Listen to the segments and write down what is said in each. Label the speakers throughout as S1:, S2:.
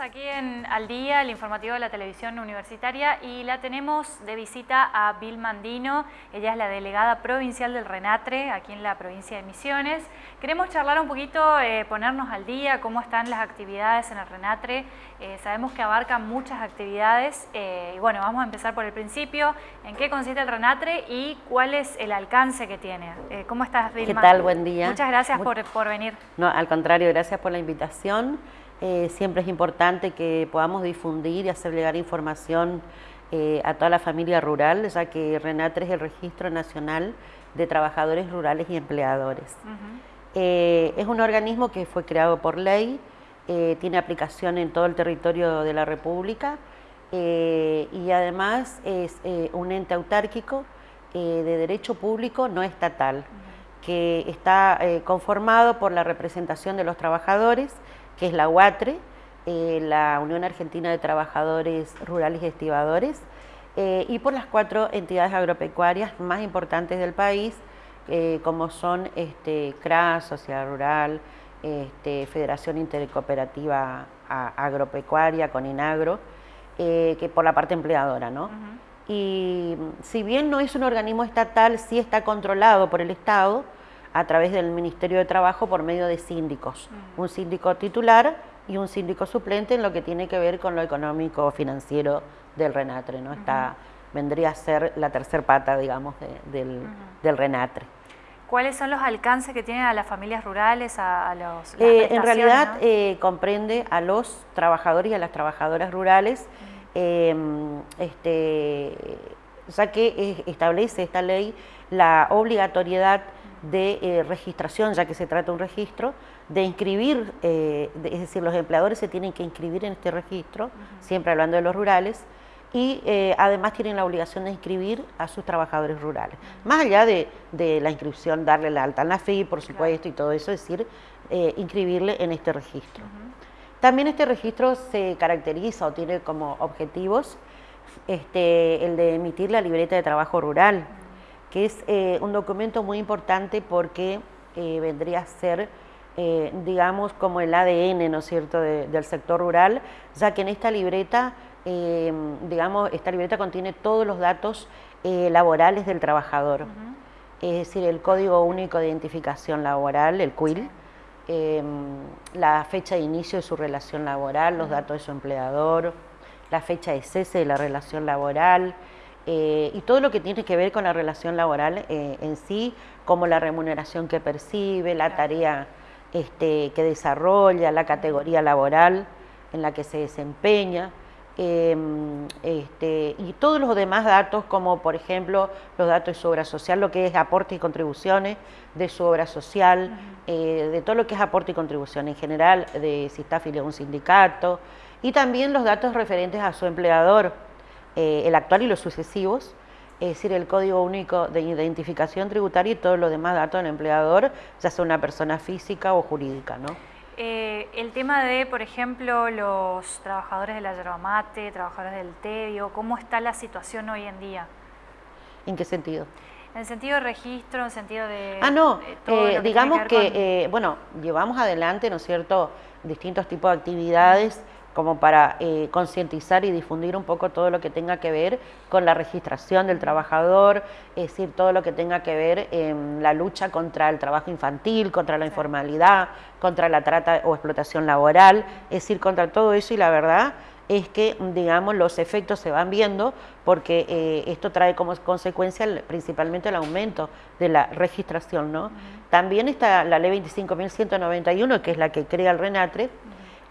S1: aquí en Al Día, el informativo de la televisión universitaria, y la tenemos de visita a Bill Mandino. Ella es la delegada provincial del RENATRE, aquí en la provincia de Misiones. Queremos charlar un poquito, eh, ponernos al día, cómo están las actividades en el RENATRE. Eh, sabemos que abarcan muchas actividades, eh, y bueno, vamos a empezar por el principio. ¿En qué consiste el RENATRE y cuál es el alcance que tiene? ¿Cómo estás, Bill?
S2: ¿Qué tal? Buen día.
S1: Muchas gracias por, por venir.
S2: No, al contrario, gracias por la invitación. Eh, siempre es importante que podamos difundir y hacer llegar información eh, a toda la familia rural, ya que RENATRE es el Registro Nacional de Trabajadores Rurales y Empleadores. Eh, es un organismo que fue creado por ley, tiene aplicación en todo el territorio de la República y además es un ente autárquico de derecho público no estatal, que está conformado por la representación de los trabajadores, que es la UATRE, eh, la Unión Argentina de Trabajadores Rurales y Estibadores, eh, y por las cuatro entidades agropecuarias más importantes del país, eh, como son este, CRAS, Sociedad Rural, este, Federación Intercooperativa Agropecuaria, CONINAGRO, que por la parte empleadora, ¿no? Y si bien no es un organismo estatal, sí está controlado por el Estado, a través del Ministerio de Trabajo por medio de síndicos, un síndico titular y un síndico suplente en lo que tiene que ver con lo económico financiero del RENATRE, ¿no? Está, vendría a ser la tercer pata, digamos, del, RENATRE.
S1: ¿Cuáles son los alcances que tienen a las familias rurales, a, los
S2: eh, En realidad eh, comprende a los trabajadores y a las trabajadoras rurales, em, este, ya que establece esta ley la obligatoriedad de eh, registración, ya que se trata de un registro, de inscribir, eh, es decir, los empleadores se tienen que inscribir en este registro, siempre hablando de los rurales, y eh, además tienen la obligación de inscribir a sus trabajadores rurales. Más allá de, la inscripción, darle la alta en la FI, por supuesto, y todo eso, es decir, inscribirle en este registro. También este registro se caracteriza o tiene como objetivos este, el de emitir la libreta de trabajo rural, que es eh, un documento muy importante porque eh, vendría a ser, eh, digamos, como el ADN, ¿no es cierto?, del sector rural, ya que en esta libreta, digamos, esta libreta contiene todos los datos laborales del trabajador, es decir, el Código Único de Identificación Laboral, el CUIL, la fecha de inicio de su relación laboral, los datos de su empleador, la fecha de cese de la relación laboral, eh, y todo lo que tiene que ver con la relación laboral eh, en sí, como la remuneración que percibe, la tarea este, que desarrolla, la categoría laboral en la que se desempeña. Em, este, y todos los demás datos, como por ejemplo los datos de su obra social, lo que es aporte y contribuciones de su obra social, eh, de todo lo que es aporte y contribución en general, de si está afiliado a un sindicato, y también los datos referentes a su empleador, eh, el actual y los sucesivos, es decir, el código único de identificación tributaria y todos los demás datos del empleador, ya sea una persona física o jurídica, ¿no?
S1: Eh, el tema de, por ejemplo, los trabajadores de la yerba mate, trabajadores del tedio, ¿cómo está la situación hoy en día?
S2: ¿En qué sentido?
S1: En el sentido de registro, en el sentido de...
S2: Ah, no, eh, digamos que, bueno, llevamos adelante, ¿no es cierto?, distintos tipos de actividades como para eh, concientizar y difundir un poco todo lo que tenga que ver con la registración del trabajador, es decir, todo lo que tenga que ver en la lucha contra el trabajo infantil, contra la informalidad, contra la trata o explotación laboral, es decir, contra todo eso y la verdad es que, digamos, los efectos se van viendo porque eh, esto trae como consecuencia principalmente el aumento de la registración, ¿no? También está la ley 25.191, que es la que crea el RENATRE,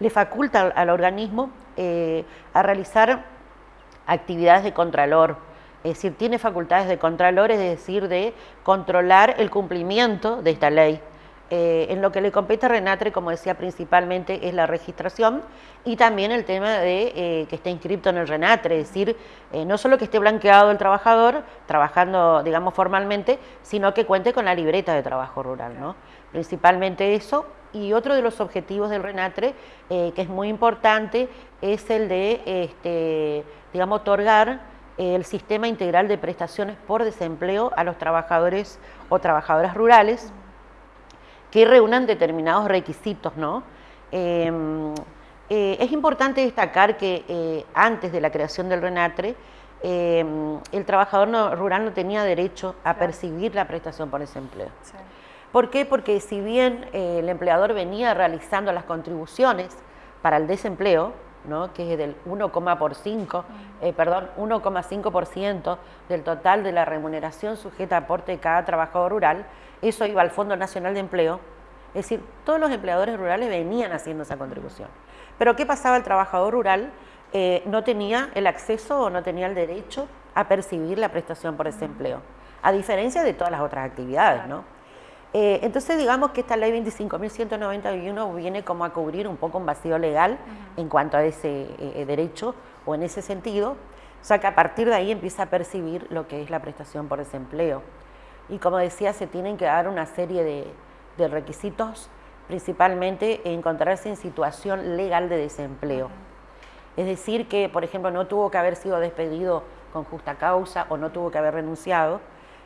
S2: le faculta al, organismo eh, a realizar actividades de contralor, es decir, tiene facultades de contralor, es decir, de controlar el cumplimiento de esta ley. Eh, en lo que le compete a Renatre, como decía, principalmente es la registración y también el tema de eh, que esté inscrito en el Renatre, es decir, no solo que esté blanqueado el trabajador, trabajando, digamos, formalmente, sino que cuente con la libreta de trabajo rural, ¿no? Principalmente eso, y otro de los objetivos del RENATRE, eh, que es muy importante, es el de, este, digamos, otorgar el sistema integral de prestaciones por desempleo a los trabajadores o trabajadoras rurales que reúnan determinados requisitos, ¿no? Em, Eh, es importante destacar que eh, antes de la creación del RENATRE, el trabajador rural no tenía derecho a percibir la prestación por desempleo. ¿Por qué? Porque si bien el empleador venía realizando las contribuciones para el desempleo, que es del 1,5%, eh, perdón, 1,5% del total de la remuneración sujeta a aporte de cada trabajador rural, eso iba al Fondo Nacional de Empleo, es decir, todos los empleadores rurales venían haciendo esa contribución. Pero ¿qué pasaba el trabajador rural? Eh, no tenía el acceso o no tenía el derecho a percibir la prestación por desempleo, a diferencia de todas las otras actividades, ¿no? Eh, entonces digamos que esta ley 25.191 viene como a cubrir un poco un vacío legal en cuanto a ese eh, derecho o en ese sentido, o sea que a partir de ahí empieza a percibir lo que es la prestación por desempleo. Y como decía, se tienen que dar una serie de, requisitos, principalmente encontrarse en situación legal de desempleo. Es decir, que por ejemplo no tuvo que haber sido despedido con justa causa o no tuvo que haber renunciado,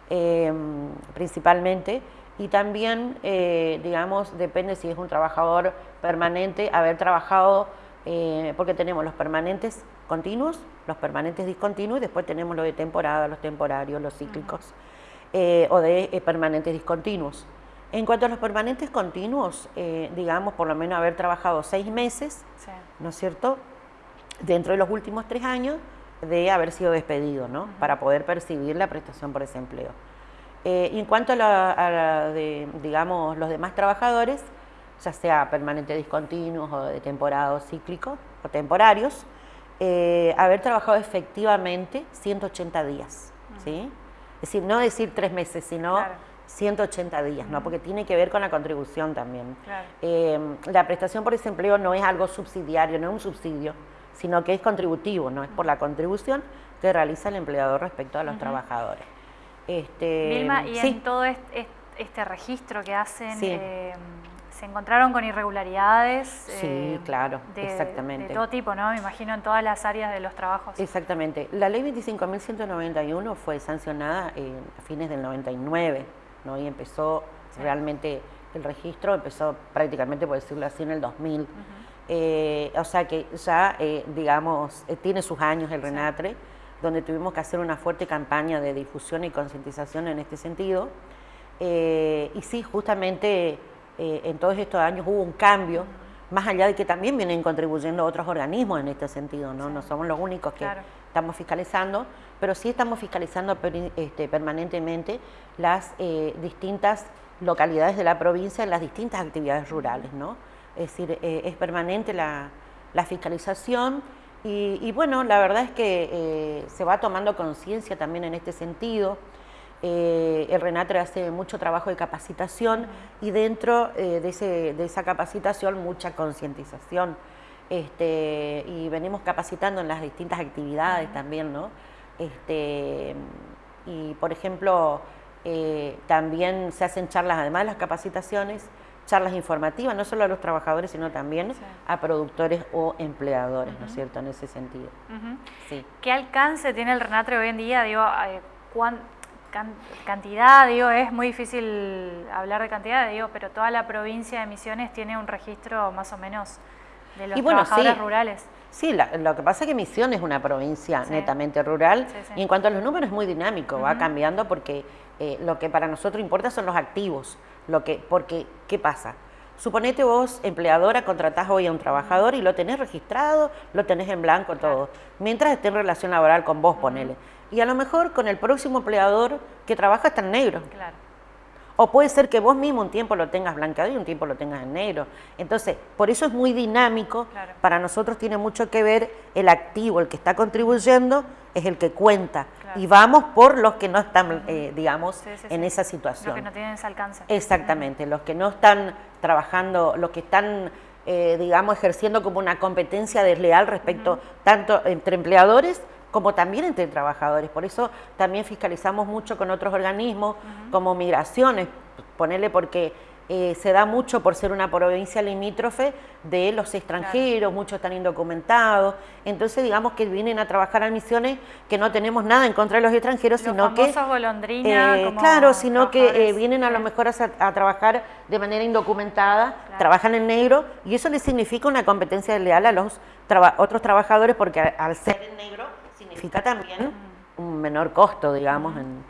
S2: eh, principalmente, y también, eh, digamos, depende si es un trabajador permanente, haber trabajado, eh, porque tenemos los permanentes continuos, los permanentes discontinuos y después tenemos los de temporada, los temporarios, los cíclicos, eh, o de permanentes discontinuos. En cuanto a los permanentes continuos, digamos, por lo menos haber trabajado seis meses, ¿no es cierto?, dentro de los últimos tres años de haber sido despedido, ¿no?, para poder percibir la prestación por desempleo. Eh, y en cuanto a, digamos, los demás trabajadores, ya sea permanentes discontinuos o de temporada cíclicos o temporarios, eh, haber trabajado efectivamente 180 días, ¿sí? Es decir, no decir tres meses, sino 180 días, ¿no? Porque tiene que ver con la contribución también. Eh, la prestación por desempleo no es algo subsidiario, no es un subsidio, sino que es contributivo, ¿no? Es por la contribución que realiza el empleador respecto a los trabajadores.
S1: Este, Vilma, y en todo este, registro que hacen, eh, ¿se encontraron con irregularidades?
S2: Sí, eh, claro, exactamente.
S1: De todo tipo, ¿no? Me imagino en todas las áreas de los trabajos.
S2: Exactamente. La ley 25.191 fue sancionada a fines del 99, ¿no? Y empezó realmente, el registro empezó prácticamente, por decirlo así, en el 2000. Eh, o sea que ya, digamos, tiene sus años el RENATRE donde tuvimos que hacer una fuerte campaña de difusión y concientización en este sentido. Eh, y sí, justamente eh, en todos estos años hubo un cambio, más allá de que también vienen contribuyendo otros organismos en este sentido, no, no somos los únicos que estamos fiscalizando, pero sí estamos fiscalizando este, permanentemente las eh, distintas localidades de la provincia en las distintas actividades rurales, ¿no? Es decir, es permanente la, la fiscalización y, bueno, la verdad es que eh, se va tomando conciencia también en este sentido. Eh, el Renatre hace mucho trabajo de capacitación y dentro eh, de, esa capacitación mucha concientización. Este, y venimos capacitando en las distintas actividades también, ¿no? Este, y por ejemplo, también se hacen charlas, además de las capacitaciones, charlas informativas, no solo a los trabajadores, sino también a productores o empleadores, ¿no es cierto?, en ese sentido.
S1: sí. ¿Qué alcance tiene el RENATRE hoy en día? Digo, eh, cantidad, digo, es muy difícil hablar de cantidad, digo, pero toda la provincia de Misiones tiene un registro más o menos de los trabajadores rurales.
S2: Sí, lo que pasa es que Misiones es una provincia netamente rural y en cuanto a los números es muy dinámico, va cambiando porque eh, lo que para nosotros importa son los activos, lo que, porque, ¿qué pasa? Suponete vos, empleadora, contratás hoy a un trabajador y lo tenés registrado, lo tenés en blanco todo, mientras esté en relación laboral con vos, ponele. Y a lo mejor con el próximo empleador que trabaja está en negro. Claro. O puede ser que vos mismo un tiempo lo tengas blanqueado y un tiempo lo tengas en negro. Entonces, por eso es muy dinámico. Para nosotros tiene mucho que ver el activo, el que está contribuyendo, es el que cuenta. Y vamos por los que no están, eh, digamos, en esa situación. Los
S1: que no tienen ese alcance.
S2: Exactamente, los que no están trabajando, los que están, eh, digamos, ejerciendo como una competencia desleal respecto tanto entre empleadores como también entre trabajadores. Por eso también fiscalizamos mucho con otros organismos, como migraciones, ponerle porque eh, se da mucho por ser una provincia limítrofe de los extranjeros, muchos están indocumentados, entonces digamos que vienen a trabajar a misiones que no tenemos nada en contra de los extranjeros, sino que...
S1: Eh,
S2: claro, sino que eh, vienen a lo mejor a, trabajar de manera indocumentada, trabajan en negro, y eso les significa una competencia leal a los otros trabajadores, porque al ser en negro significa también un menor costo, digamos, en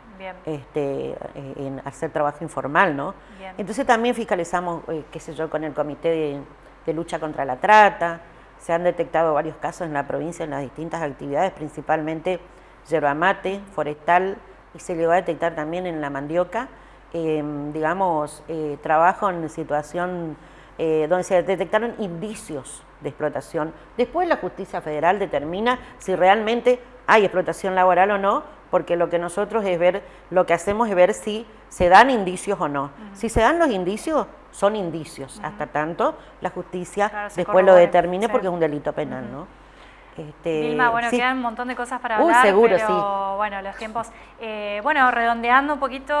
S2: este, eh, en hacer trabajo informal, ¿no? Entonces también fiscalizamos, eh, qué sé yo, con el Comité de, Lucha contra la Trata, se han detectado varios casos en la provincia en las distintas actividades, principalmente yerba mate, forestal, y se llegó a detectar también en la mandioca, em, digamos, eh, trabajo en situación donde se detectaron indicios de explotación. Después la justicia federal determina si realmente hay explotación laboral o no, porque lo que nosotros es ver, lo que hacemos es ver si se dan indicios o no. Si se dan los indicios, son indicios, hasta tanto la justicia después lo determine porque es un delito penal, ¿no?
S1: Este, Vilma, bueno, quedan un montón de cosas para hablar, seguro, pero bueno, los tiempos. Eh, bueno, redondeando un poquito,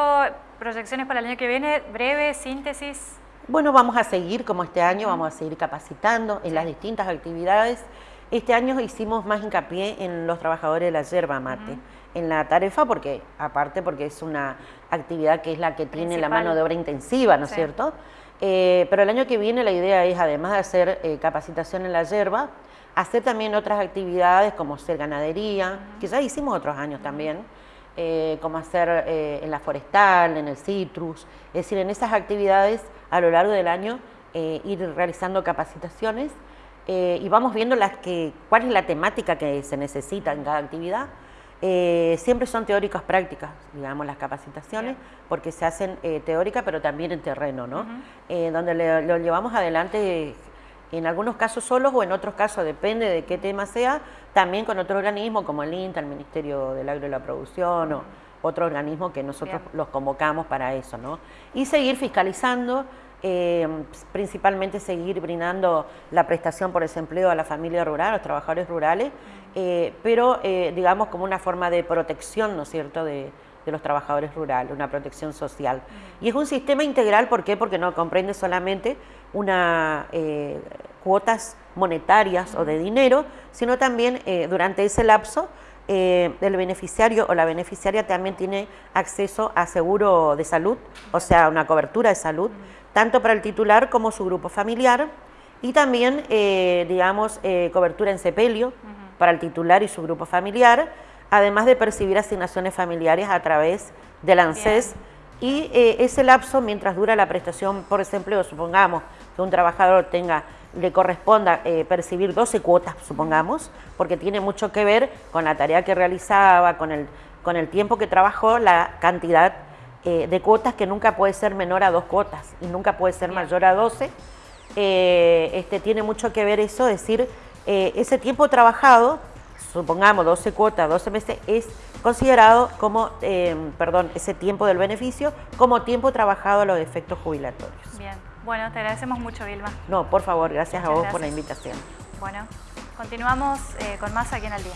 S1: proyecciones para el año que viene, breve, síntesis.
S2: Bueno, vamos a seguir como este año, vamos a seguir capacitando en las distintas actividades. Este año hicimos más hincapié en los trabajadores de la yerba mate en la tarefa porque, aparte porque es una actividad que es la que tiene la mano de obra intensiva, ¿no es cierto? Eh, pero el año que viene la idea es, además de hacer eh, capacitación en la yerba, hacer también otras actividades como ser ganadería, que ya hicimos otros años también, eh, como hacer en la forestal, en el citrus, es decir, en esas actividades a lo largo del año ir realizando capacitaciones y vamos viendo las que, cuál es la temática que se necesita en cada actividad. Eh, siempre son teóricas prácticas, digamos, las capacitaciones, porque se hacen eh, teóricas, pero también en terreno, ¿no? Eh, donde lo llevamos adelante en algunos casos solos o en otros casos, depende de qué tema sea, también con otro organismo como el INTA, el Ministerio del Agro y la Producción, o otro organismo que nosotros los convocamos para eso, ¿no? Y seguir fiscalizando, principalmente seguir brindando la prestación por desempleo a la familia rural, a los trabajadores rurales, eh, pero eh, digamos como una forma de protección, ¿no es cierto?, de, los trabajadores rurales, una protección social. Y es un sistema integral, ¿por qué? Porque no comprende solamente una eh, cuotas monetarias o de dinero, sino también durante ese lapso el beneficiario o la beneficiaria también tiene acceso a seguro de salud, o sea, una cobertura de salud, tanto para el titular como su grupo familiar, y también, digamos, cobertura en sepelio, para el titular y su grupo familiar, además de percibir asignaciones familiares a través del ANSES. Y eh, ese lapso, mientras dura la prestación por desempleo, supongamos que un trabajador tenga le corresponda eh, percibir 12 cuotas, supongamos, porque tiene mucho que ver con la tarea que realizaba, con el, con el tiempo que trabajó, la cantidad eh, de cuotas que nunca puede ser menor a dos cuotas y nunca puede ser mayor a 12. este, tiene mucho que ver eso, decir, eh, ese tiempo trabajado, supongamos 12 cuotas, 12 meses, es considerado como, eh, perdón, ese tiempo del beneficio como tiempo trabajado a los efectos jubilatorios.
S1: Bien, bueno, te agradecemos mucho, Vilma.
S2: No, por favor, gracias a vos por la invitación.
S1: Bueno, continuamos eh, con más aquí en el día.